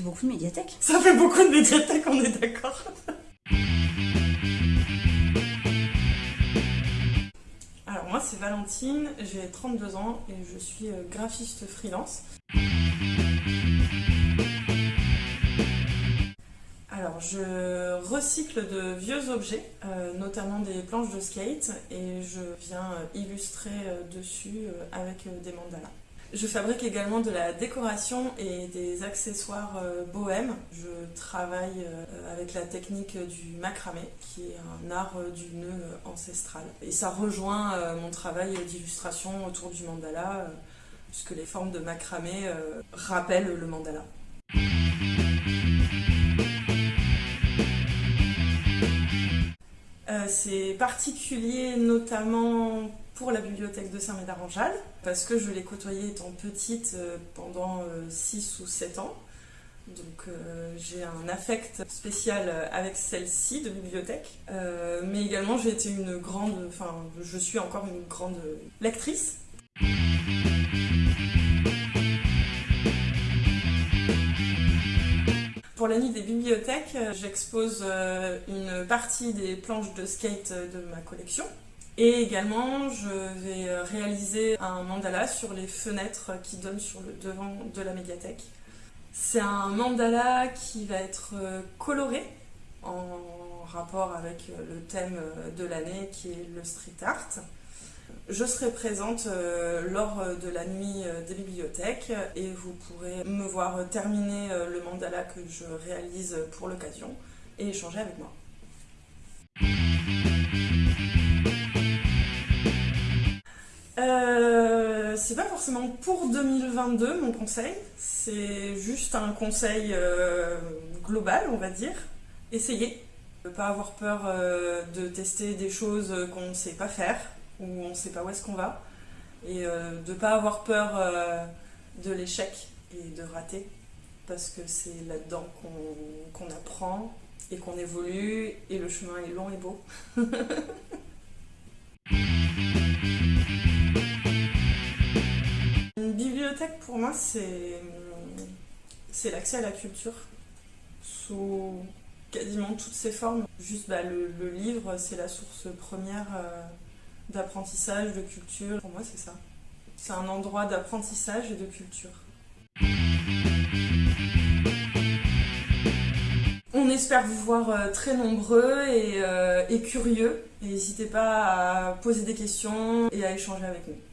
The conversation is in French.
beaucoup de médiathèques. Ça fait beaucoup de médiathèques, on est d'accord. Alors moi c'est Valentine, j'ai 32 ans et je suis euh, graphiste freelance. Alors je recycle de vieux objets, euh, notamment des planches de skate et je viens euh, illustrer dessus avec des mandalas. Je fabrique également de la décoration et des accessoires euh, bohèmes. Je travaille euh, avec la technique du macramé, qui est un art euh, du nœud ancestral. Et ça rejoint mon travail d'illustration autour du mandala, puisque les formes de macramé rappellent le mandala. C'est particulier notamment pour la bibliothèque de Saint-Médard-en-Jalles, parce que je l'ai côtoyée étant petite euh, pendant 6 euh, ou 7 ans. Donc euh, j'ai un affect spécial avec celle-ci de bibliothèque, mais également j'ai été une grande, enfin je suis encore une grande lectrice. Pour la nuit des bibliothèques, j'expose une partie des planches de skate de ma collection, et également, je vais euh, réaliser un mandala sur les fenêtres qui donnent sur le devant de la médiathèque. C'est un mandala qui va être euh, coloré en rapport avec euh, le thème de l'année qui est le street art. Je serai présente lors de la nuit des bibliothèques et vous pourrez me voir terminer le mandala que je réalise pour l'occasion et échanger avec moi. Euh, c'est pas forcément pour 2022 mon conseil, c'est juste un conseil euh, global, on va dire. Essayez. Ne pas avoir peur euh, de tester des choses qu'on ne sait pas faire ou on ne sait pas où est-ce qu'on va. Et de ne pas avoir peur de l'échec et de rater parce que c'est là-dedans qu'on apprend et qu'on évolue et le chemin est long et beau. pour moi, c'est l'accès à la culture sous quasiment toutes ses formes. Juste bah, le, livre, c'est la source première euh, d'apprentissage, de culture. Pour moi, c'est ça. C'est un endroit d'apprentissage et de culture. On espère vous voir euh, très nombreux et, euh, et curieux. N'hésitez pas à poser des questions et à échanger avec nous.